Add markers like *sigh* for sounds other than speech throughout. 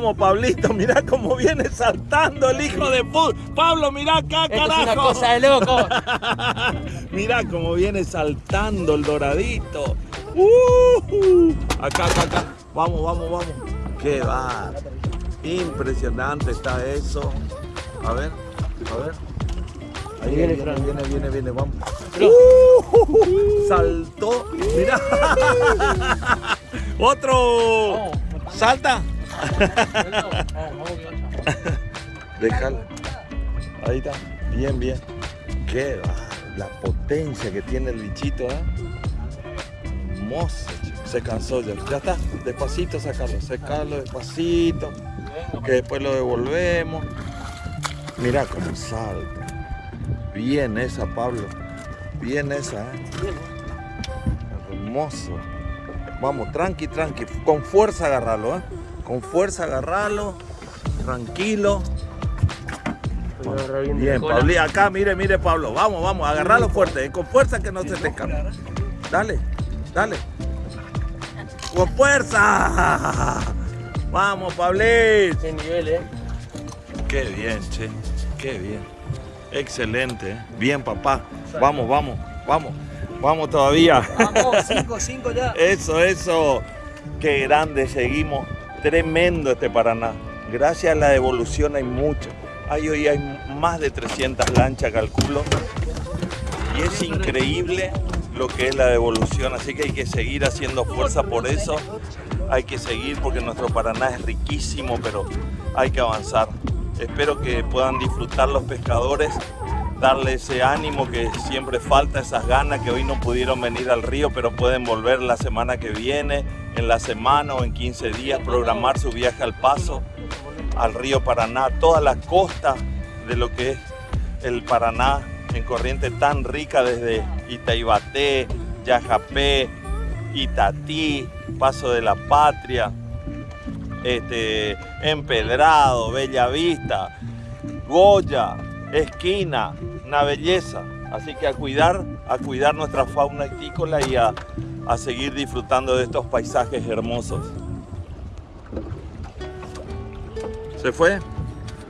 Vamos, Pablito, *laughs* mira cómo viene saltando el hijo de puta. Pablo, mira acá, carajo. es una cosa de loco. *laughs* mira cómo viene saltando el doradito. Uh, acá, acá, acá. Vamos, vamos, vamos. Qué va. Impresionante está eso. A ver, a ver. Ahí viene, viene, viene, viene, viene, vamos. Uh, saltó, mira. *laughs* Otro. Salta. *laughs* Déjalo. Ahí está. Bien, bien. Qué. La potencia que tiene el bichito, ¿eh? Hermoso. Se cansó ya. Ya está. Despacito sacarlo. Sacarlo despacito. Que después lo devolvemos. Mira cómo salta. Bien esa, Pablo. Bien esa, ¿eh? Hermoso. Vamos, tranqui, tranqui. Con fuerza agarrarlo, ¿eh? Con fuerza agarrarlo. Tranquilo. Bien, Pablo. Acá, mire, mire, Pablo. Vamos, vamos. Agarrarlo fuerte. Con fuerza que no se te escape. Dale, dale. Con fuerza. Vamos, Pablito. Qué nivel, ¿eh? Qué bien, che. Qué bien. Excelente. ¿eh? Bien, papá. Vamos, vamos, vamos. Vamos todavía. Vamos, 5, 5 ya. *laughs* Eso, eso. Qué grande seguimos. Tremendo este Paraná. Gracias a la devolución hay mucho. Hay hoy hay más de 300 lanchas, calculo. Y es increíble lo que es la devolución. Así que hay que seguir haciendo fuerza por eso. Hay que seguir porque nuestro Paraná es riquísimo, pero hay que avanzar. Espero que puedan disfrutar los pescadores darle ese ánimo que siempre falta, esas ganas que hoy no pudieron venir al río, pero pueden volver la semana que viene, en la semana o en 15 días, programar su viaje al paso, al río Paraná, toda la costa de lo que es el Paraná, en corriente tan rica desde Itaibaté, Yajapé, Itatí, Paso de la Patria, este, Empedrado, Bellavista, Goya, Esquina, una belleza. Así que a cuidar, a cuidar nuestra fauna agrícola y a, a seguir disfrutando de estos paisajes hermosos. ¿Se fue?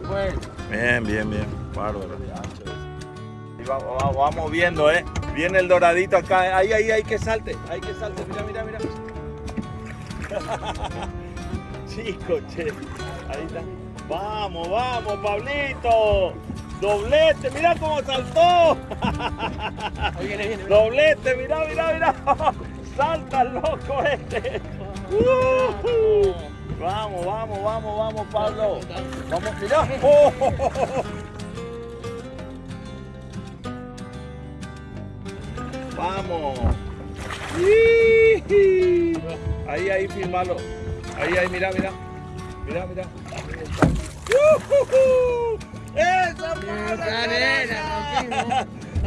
Bueno. Bien, bien, bien. Bárbaro. Y vamos, vamos, vamos viendo, ¿eh? Viene el doradito acá. Ahí, ahí, ahí que salte. Ahí que salte. Mira, mira, mira. *laughs* Chico, che. Ahí está. Vamos, vamos, Pablito. Doblete, mira cómo saltó. Viene, viene, Doblete, mira, mira, mira. Salta el loco este. Uh, Vamos, vamos, vamos, vamos, Pablo. Vamos, mira. Oh, oh, oh, oh. Vamos. Ahí, ahí, filmalo. Ahí, ahí, mira, mira. Mira, mira. Ujujú. ¡Esa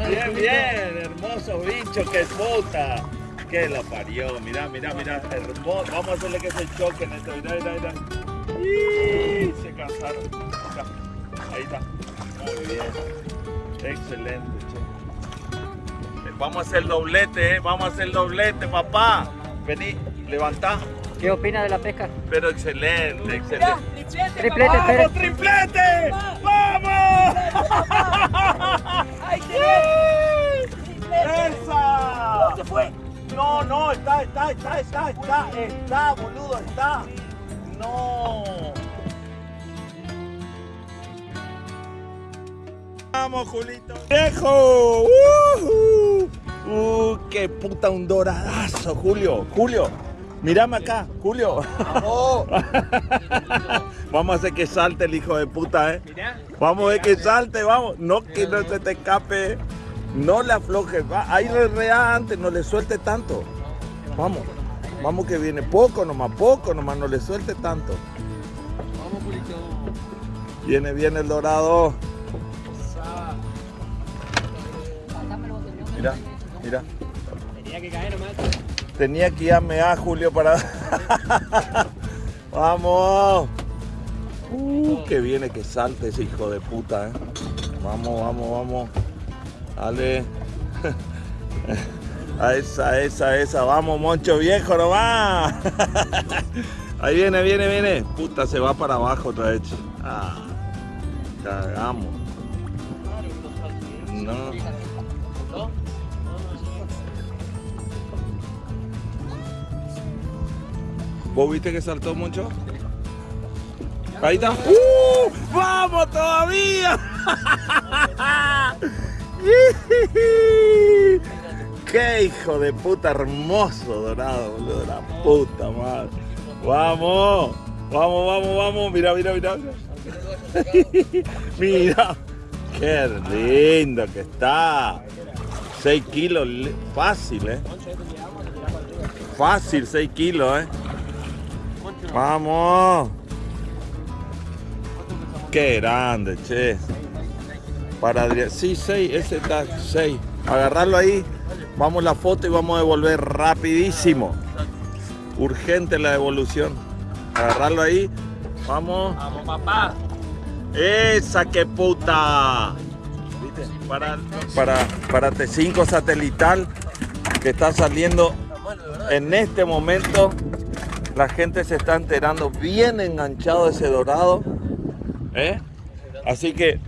Bien, bien, hermoso bicho, que puta. Que la parió, mira, mira, mira, hermoso. Vamos a hacerle que se choque en esto, mira, mira, mira. ¡Y! Se cansaron. Ahí está. Muy bien. Excelente, che. Vamos a hacer doblete, eh. Vamos a hacer doblete, papá. Vení, levantá. ¿Qué opina de la pesca? Pero excelente, excelente. Triplete, ¡Vamos, Pérez. triplete! ¡Vamos! ¡Ay, ¡Esa! se fue? No, no, está, está, está, está, está, está, boludo, está. No. Vamos, Julito. ¡Viejo! ¡Uh! ¡Uh! ¡Qué puta un doradazo, Julio! Julio, mírame acá, Julio. Vamos a hacer que salte el hijo de puta, ¿eh? Vamos a ver que salte, vamos. No que no se te escape. No le aflojes. Va, ahí rea antes, no le suelte tanto. Vamos. Vamos que viene poco nomás, poco nomás, no le suelte tanto. Vamos, Julito. Viene, viene el dorado. Mira, mira. Tenía que caer nomás. Tenía que irme a Julio para. *laughs* Vamos. Uh, que viene que salte ese hijo de puta, eh. Vamos, vamos, vamos. Dale. *laughs* A esa, esa, esa. Vamos, moncho viejo nomás. *laughs* Ahí viene, viene, viene. Puta, se va para abajo otra vez. Ah, cagamos. No. ¿Vos viste que saltó mucho? Ahí está. ¡Uh! ¡Vamos todavía! *laughs* ¡Qué hijo de puta hermoso dorado, boludo! La puta madre. ¡Vamos! ¡Vamos, vamos, vamos! Mira, mira, mira. *laughs* Mira. ¡Qué lindo que está! 6 kilos, fácil, ¿eh? Fácil, 6 kilos, ¿eh? ¡Vamos! ¡Qué grande, che! Para Adrián. Sí, 6, ese está 6. Agarrarlo ahí. Vamos la foto y vamos a devolver rapidísimo. Urgente la devolución. Agarrarlo ahí. Vamos. Vamos, papá. Esa que puta. ¿Viste? Para, para, para T5 satelital que está saliendo en este momento. La gente se está enterando bien enganchado ese dorado. ¿eh? Así que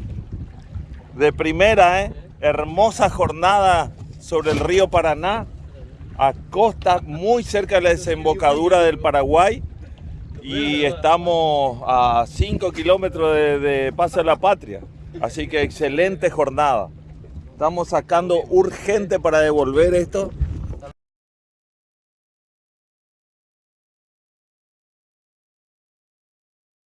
de primera, ¿eh? hermosa jornada sobre el río Paraná, a costa muy cerca de la desembocadura del Paraguay y estamos a 5 kilómetros de, de Paso de la Patria. Así que excelente jornada. Estamos sacando urgente para devolver esto